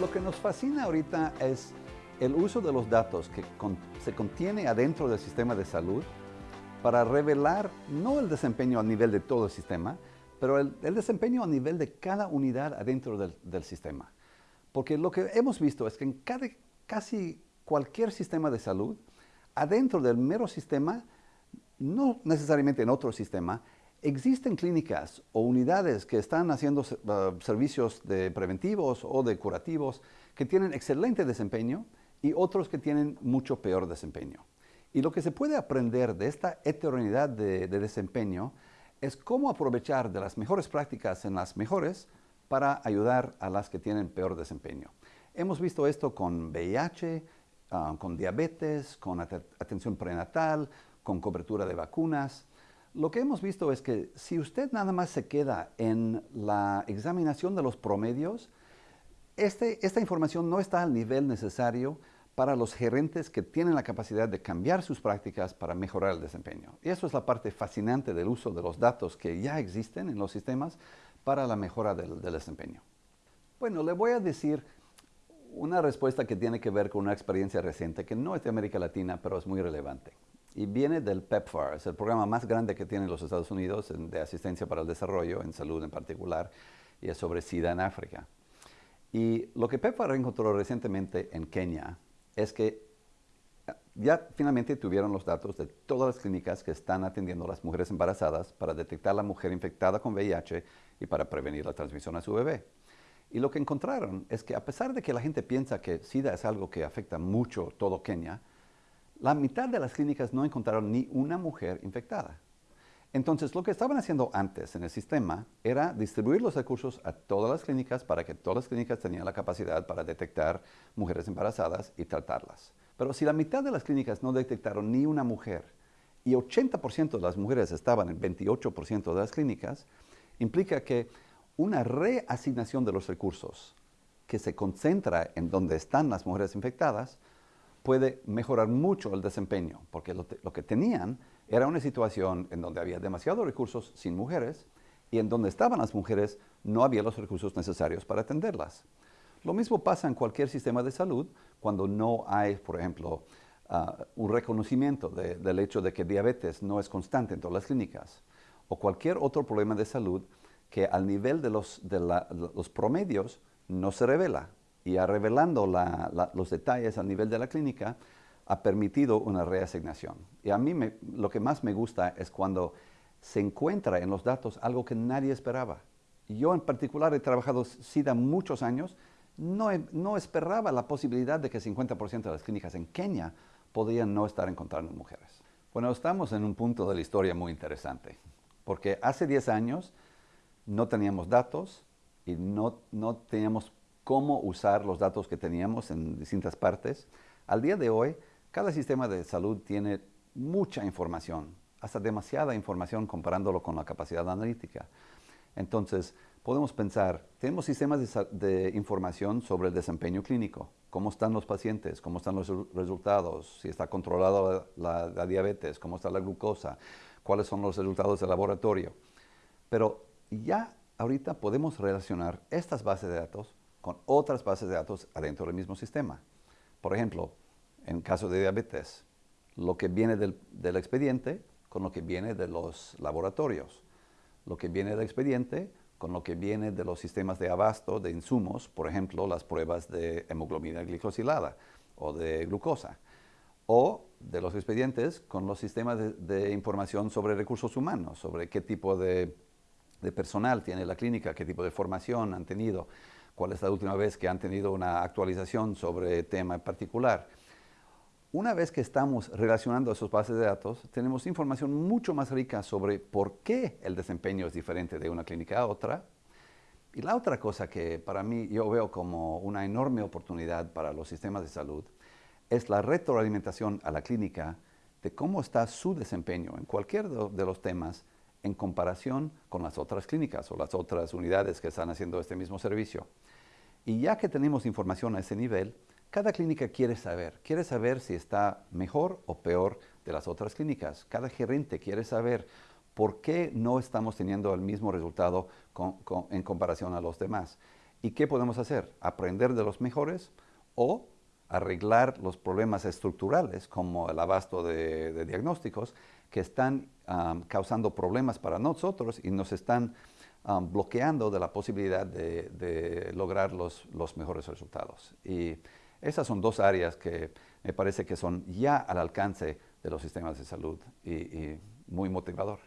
Lo que nos fascina ahorita es el uso de los datos que se contiene adentro del sistema de salud para revelar no el desempeño a nivel de todo el sistema, pero el, desempeño a nivel de cada unidad adentro del, sistema. Porque lo que hemos visto es que en casi cualquier sistema de salud, adentro del mero sistema, no necesariamente en otro sistema, existen clínicas o unidades que están haciendo uh, servicios de preventivos o de curativos que tienen excelente desempeño y otros que tienen mucho peor desempeño. Y lo que se puede aprender de esta heterogeneidad de, desempeño es cómo aprovechar de las mejores prácticas en las mejores para ayudar a las que tienen peor desempeño. Hemos visto esto con VIH, ah, con diabetes, con atención prenatal, con cobertura de vacunas. Lo que hemos visto es que si usted nada más se queda en la examinación de los promedios, este, esta información no está al nivel necesario para los gerentes que tienen la capacidad de cambiar sus prácticas para mejorar el desempeño. Y eso es la parte fascinante del uso de los datos que ya existen en los sistemas para la mejora del, desempeño. Bueno, le voy a decir una respuesta que tiene que ver con una experiencia reciente que no es de América Latina, pero es muy relevante. Y viene del PEPFAR, es el programa más grande que tienen los Estados Unidos de asistencia para el desarrollo, en salud en particular, y es sobre SIDA en África. Y lo que PEPFAR encontró recientemente en Kenia es que ya finalmente tuvieron los datos de todas las clínicas que están atendiendo a las mujeres embarazadas para detectar a la mujer infectada con VIH y para prevenir la transmisión a su bebé. Y lo que encontraron es que a pesar de que la gente piensa que SIDA es algo que afecta mucho todo Kenia, la mitad de las clínicas no encontraron ni una mujer infectada. Entonces, lo que estaban haciendo antes en el sistema era distribuir los recursos a todas las clínicas para que todas las clínicas tenían la capacidad para detectar mujeres embarazadas y tratarlas. Pero si la mitad de las clínicas no detectaron ni una mujer y 80% de las mujeres estaban en 28% de las clínicas, implica que una reasignación de los recursos que se concentra en donde están las mujeres infectadas puede mejorar mucho el desempeño, porque lo, que tenían era una situación en donde había demasiados recursos sin mujeres y en donde estaban las mujeres no había los recursos necesarios para atenderlas. Lo mismo pasa en cualquier sistema de salud cuando no hay, por ejemplo, ah, un reconocimiento del hecho de que diabetes no es constante en todas las clínicas o cualquier otro problema de salud que al nivel de los, promedios no se revela. Y a revelando los detalles al nivel de la clínica, ha permitido una reasignación. Y a mí lo que más me gusta es cuando se encuentra en los datos algo que nadie esperaba. Yo en particular he trabajado SIDA muchos años, no, no esperaba la posibilidad de que 50% de las clínicas en Kenia podían no estar encontrando mujeres. Bueno, estamos en un punto de la historia muy interesante, porque hace 10 años no teníamos datos y no, no teníamos cómo usar los datos que teníamos en distintas partes. Al día de hoy, cada sistema de salud tiene mucha información, hasta demasiada información comparándolo con la capacidad analítica. Entonces, podemos pensar, tenemos sistemas de, información sobre el desempeño clínico, cómo están los pacientes, cómo están los resultados, si está controlada la, la, diabetes, cómo está la glucosa, cuáles son los resultados del laboratorio. Pero ya ahorita podemos relacionar estas bases de datos con otras bases de datos adentro del mismo sistema. Por ejemplo, en caso de diabetes, lo que viene del, expediente con lo que viene de los laboratorios, lo que viene del expediente con lo que viene de los sistemas de abasto de insumos, por ejemplo, las pruebas de hemoglobina glicosilada o de glucosa, o de los expedientes con los sistemas de, información sobre recursos humanos, sobre qué tipo de, de, personal tiene la clínica, qué tipo de formación han tenido, cuál es la última vez que han tenido una actualización sobre tema en particular. Una vez que estamos relacionando esos bases de datos, tenemos información mucho más rica sobre por qué el desempeño es diferente de una clínica a otra. Y la otra cosa que para mí yo veo como una enorme oportunidad para los sistemas de salud es la retroalimentación a la clínica de cómo está su desempeño en cualquier de los temas en comparación con las otras clínicas o las otras unidades que están haciendo este mismo servicio. Y ya que tenemos información a ese nivel, cada clínica quiere saber, quiere saber si está mejor o peor de las otras clínicas. Cada gerente quiere saber por qué no estamos teniendo el mismo resultado en comparación a los demás. ¿Y qué podemos hacer? ¿Aprender de los mejores o arreglar los problemas estructurales como el abasto de, diagnósticos que están causando problemas para nosotros y nos están bloqueando de la posibilidad de, lograr los, mejores resultados. Y esas son dos áreas que me parece que son ya al alcance de los sistemas de salud y muy motivador.